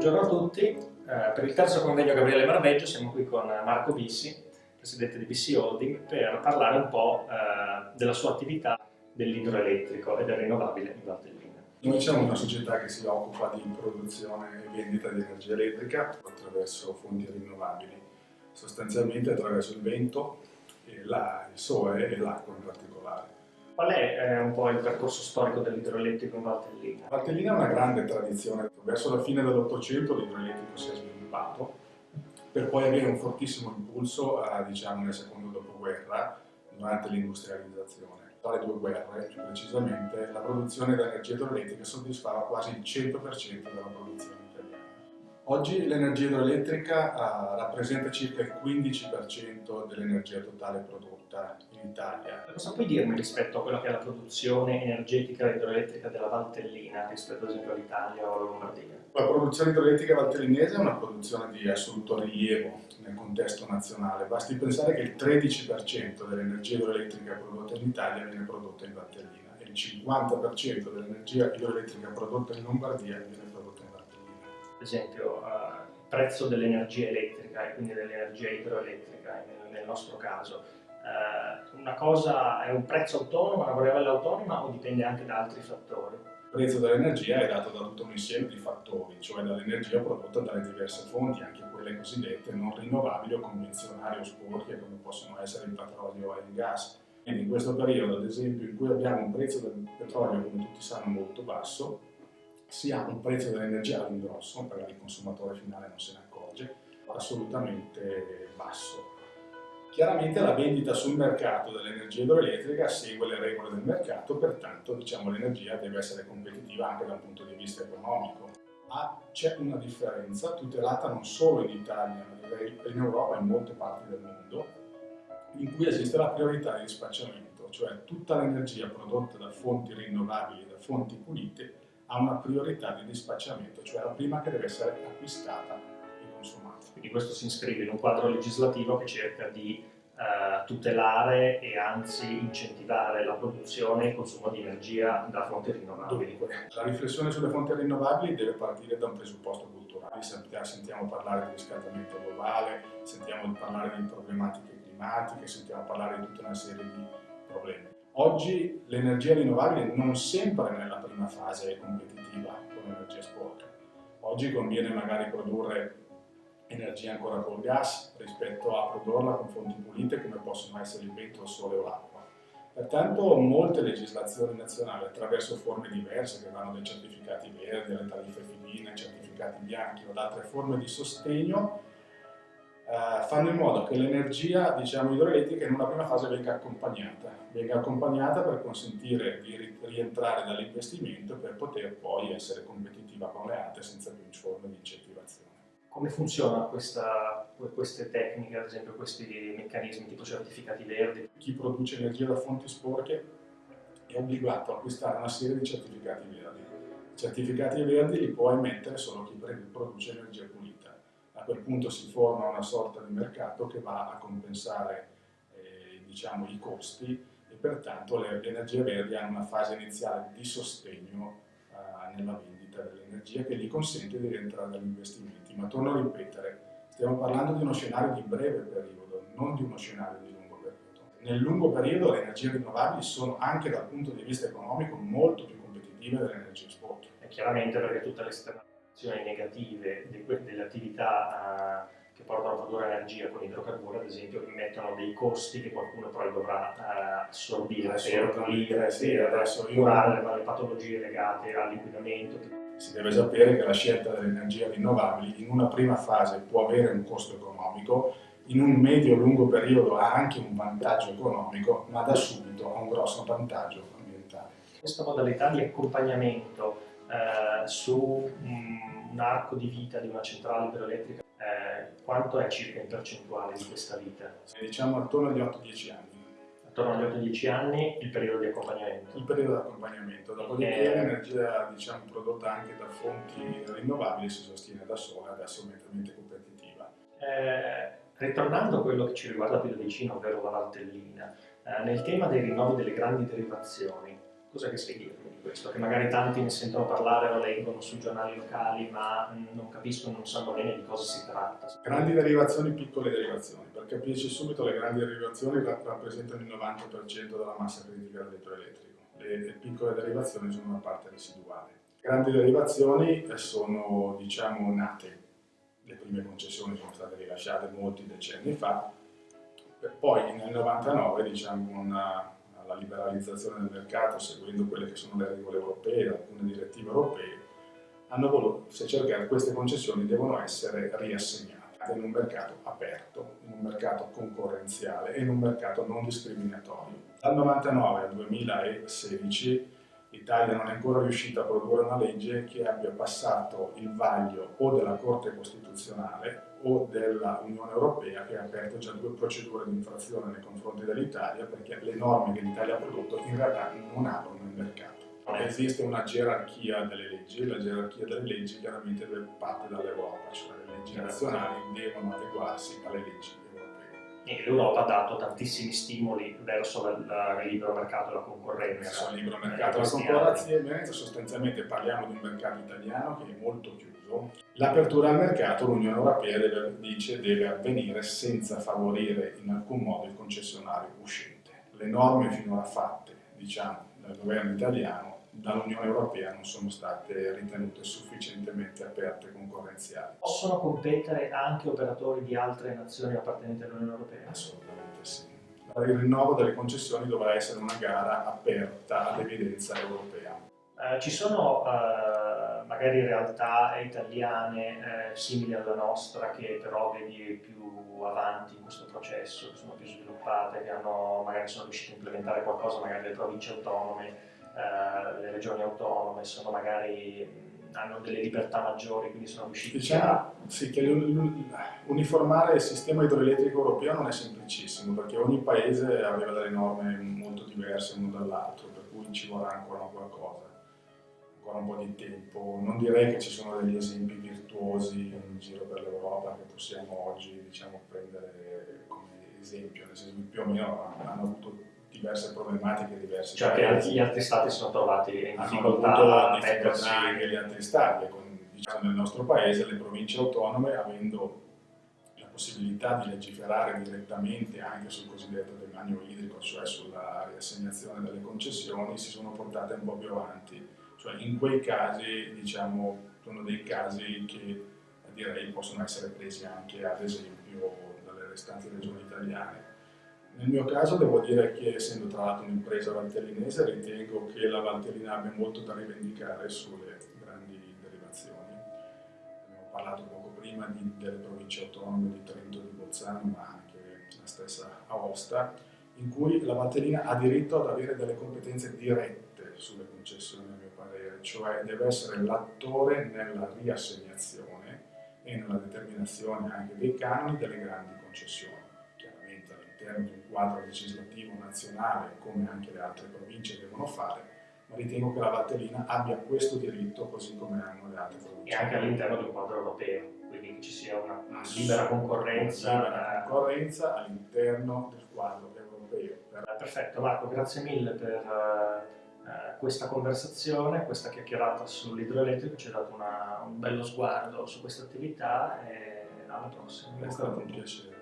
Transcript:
Buongiorno a tutti, eh, per il terzo convegno Gabriele Marveggio siamo qui con Marco Bissi, presidente di Bissi Holding, per parlare un po' eh, della sua attività dell'idroelettrico e del rinnovabile in Valtellina. Noi siamo una società che si occupa di produzione e vendita di energia elettrica attraverso fonti rinnovabili, sostanzialmente attraverso il vento, la, il sole e l'acqua in particolare. Qual è eh, un po' il percorso storico dell'idroelettrico in Valtellina? Valtellina ha una grande tradizione, verso la fine dell'Ottocento l'idroelettrico si è sviluppato per poi avere un fortissimo impulso eh, diciamo, nel secondo dopoguerra durante l'industrializzazione. Tra le due guerre, più precisamente, la produzione di energia idroelettrica soddisfava quasi il 100% della produzione Oggi l'energia idroelettrica uh, rappresenta circa il 15% dell'energia totale prodotta in Italia. Cosa puoi dirmi rispetto a quella che è la produzione energetica idroelettrica della Valtellina rispetto ad esempio all'Italia o alla Lombardia? La produzione idroelettrica valtellinese è una produzione di assoluto rilievo nel contesto nazionale. Basti pensare che il 13% dell'energia idroelettrica prodotta in Italia viene prodotta in Valtellina e il 50% dell'energia idroelettrica prodotta in Lombardia viene prodotta ad esempio uh, il prezzo dell'energia elettrica e quindi dell'energia idroelettrica nel, nel, nostro caso, uh, una cosa è un prezzo autonomo, una variabile autonoma o dipende anche da altri fattori? Il prezzo dell'energia è dato da tutto un insieme di fattori, cioè dall'energia prodotta dalle diverse fonti, anche quelle cosiddette non rinnovabili o convenzionali o sporche, come possono essere il petrolio e il gas. Quindi in questo periodo, ad esempio, in cui abbiamo un prezzo del petrolio, come tutti sanno, molto basso, si ha un prezzo dell'energia all'ingrosso, magari il consumatore finale non se ne accorge, assolutamente basso. Chiaramente la vendita sul mercato dell'energia idroelettrica segue le regole del mercato, pertanto diciamo, l'energia deve essere competitiva anche dal punto di vista economico. Ma c'è una differenza tutelata non solo in Italia, ma in Europa e in molte parti del mondo, in cui esiste la priorità di dispacciamento, cioè tutta l'energia prodotta da fonti rinnovabili, da fonti pulite, ha una priorità di dispacciamento, cioè la prima che deve essere acquistata e consumata. Quindi questo si iscrive in un quadro legislativo che cerca di eh, tutelare e anzi incentivare la produzione e il consumo di energia da fonti rinnovabili. Dunque, la riflessione sulle fonti rinnovabili deve partire da un presupposto culturale. Sentiamo parlare di riscaldamento globale, sentiamo parlare di problematiche climatiche, sentiamo parlare di tutta una serie di problemi. Oggi l'energia rinnovabile non sempre nella prima fase è competitiva con l'energia sporca. Oggi conviene magari produrre energia ancora col gas rispetto a produrla con fonti pulite come possono essere il vento, il sole o l'acqua. Pertanto molte legislazioni nazionali attraverso forme diverse che vanno dai certificati verdi alle tariffe filine, ai certificati bianchi o ad altre forme di sostegno eh, fanno in modo che l'energia diciamo, idroelettrica in una prima fase venga accompagnata, venga accompagnata per consentire di rientrare dall'investimento per poter poi essere competitiva con le altre senza più forme di incentivazione. Come funzionano queste tecniche, ad esempio questi meccanismi tipo certificati verdi? Chi produce energia da fonti sporche è obbligato a acquistare una serie di certificati verdi. I certificati verdi li può emettere solo chi produce energia pulita a quel punto si forma una sorta di mercato che va a compensare eh, diciamo, i costi e pertanto le, energie verdi hanno una fase iniziale di sostegno eh, nella vendita dell'energia che gli consente di rientrare dagli investimenti. Ma torno a ripetere, stiamo parlando di uno scenario di breve periodo, non di uno scenario di lungo periodo. Nel lungo periodo le energie rinnovabili sono anche dal punto di vista economico molto più competitive delle energie spot. E chiaramente perché tutte le esternalità negative delle attività uh, che portano a produrre energia con idrocarburi, ad esempio, mettono dei costi che qualcuno poi dovrà uh, assorbire per pulire, sì, per curare le patologie legate all'inquinamento. Si deve sapere che la scelta delle energie rinnovabili in una prima fase può avere un costo economico, in un medio-lungo periodo ha anche un vantaggio economico, ma da subito ha un grosso vantaggio ambientale. Questa modalità di accompagnamento eh, su un, un, arco di vita di una centrale idroelettrica, eh, quanto è circa in percentuale di questa vita? Diciamo attorno agli 8-10 anni. Attorno agli 8-10 anni il periodo di accompagnamento? Il periodo di accompagnamento, dopodiché eh, l'energia diciamo, prodotta anche da fonti rinnovabili si sostiene da sola ed è assolutamente competitiva. Eh, ritornando a quello che ci riguarda più da vicino, ovvero la Valtellina, eh, nel tema dei rinnovi delle grandi derivazioni, cosa che sai dirmi? Questo? Che magari tanti ne sentono parlare o leggono sui giornali locali, ma non capiscono, non sanno bene di cosa si tratta. Grandi derivazioni, piccole derivazioni. Per capirci subito, le grandi derivazioni rappresentano il 90% della massa critica dell'elettroelettrico. Le, le piccole derivazioni sono una parte residuale. Grandi derivazioni sono, diciamo, nate. Le prime concessioni sono state rilasciate molti decenni fa, poi nel 99, diciamo, una la liberalizzazione del mercato seguendo quelle che sono le regole europee, alcune direttive europee, hanno voluto, si è cercato, queste concessioni devono essere riassegnate in un mercato aperto, in un mercato concorrenziale e in un mercato non discriminatorio. Dal 99 al 2016 l'Italia non è ancora riuscita a produrre una legge che abbia passato il vaglio o della Corte Costituzionale o dell'Unione Europea che ha aperto già due procedure di infrazione nei confronti dell'Italia perché le norme che l'Italia ha prodotto in realtà non aprono il mercato. Esiste una gerarchia delle leggi, la gerarchia delle leggi chiaramente parte dall'Europa, cioè le leggi nazionali devono adeguarsi alle leggi e l'Europa ha dato tantissimi stimoli verso il libero mercato e la concorrenza. Verso il libero mercato e la concorrenza, sostanzialmente parliamo di un mercato italiano che è molto chiuso. L'apertura al mercato l'Unione Europea deve, dice deve avvenire senza favorire in alcun modo il concessionario uscente. Le norme finora fatte diciamo, dal governo italiano dall'Unione Europea non sono state ritenute sufficientemente aperte e concorrenziali. Possono competere anche operatori di altre nazioni appartenenti all'Unione Europea? Assolutamente sì. Il rinnovo delle concessioni dovrà essere una gara aperta ad evidenza europea. Eh, ci sono eh, magari realtà italiane eh, simili alla nostra che però vedi più avanti in questo processo, che sono più sviluppate, che hanno, magari sono riuscite a implementare qualcosa, magari le province autonome eh, le regioni autonome sono magari hanno delle libertà maggiori, quindi sono riusciti diciamo, a... Sì, che uniformare il sistema idroelettrico europeo non è semplicissimo, perché ogni paese aveva delle norme molto diverse l'uno dall'altro, per cui ci vorrà ancora qualcosa, ancora un po' di tempo. Non direi che ci sono degli esempi virtuosi in giro per l'Europa che possiamo oggi diciamo, prendere come esempio, nel senso che più o meno hanno avuto diverse problematiche diverse. Cioè che gli altri stati sono trovati in difficoltà a mettersi... anche gli altri stati, con, diciamo nel nostro paese le province autonome avendo la possibilità di legiferare direttamente anche sul cosiddetto demanio idrico, cioè sulla riassegnazione delle concessioni, si sono portate un po' più avanti. Cioè in quei casi, diciamo, sono dei casi che direi possono essere presi anche ad esempio dalle restanti regioni italiane nel mio caso devo dire che essendo tra l'altro un'impresa valtellinese ritengo che la Valtellina abbia molto da rivendicare sulle grandi derivazioni. Abbiamo parlato poco prima di, delle province autonome di Trento e di Bolzano, ma anche la stessa Aosta, in cui la Valtellina ha diritto ad avere delle competenze dirette sulle concessioni, a mio parere, cioè deve essere l'attore nella riassegnazione e nella determinazione anche dei canoni delle grandi concessioni all'interno di un quadro legislativo nazionale, come anche le altre province devono fare, ma ritengo che la Valtellina abbia questo diritto così come hanno le altre province. E anche all'interno di un quadro europeo, quindi che ci sia una libera concorrenza. Libera concorrenza all'interno del quadro europeo. Perfetto Marco, grazie mille per uh, questa conversazione, questa chiacchierata sull'idroelettrico, ci ha dato una, un bello sguardo su questa attività e alla prossima. È stato un piacere.